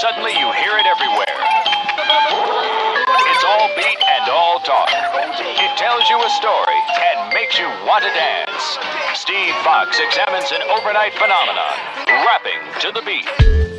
suddenly you hear it everywhere. It's all beat and all talk. It tells you a story and makes you want to dance. Steve Fox examines an overnight phenomenon, rapping to the beat.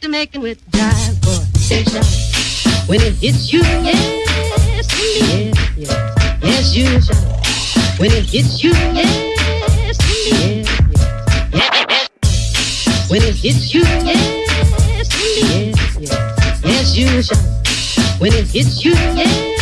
To making with jive boy. Station. When it hits you, yes, indeed, yes, yes, yes, you shall. When it hits you, yes, indeed, yes, yes, yes. When it hits you, yes, indeed, yes, yes, yes, you shall. When it hits you, yes,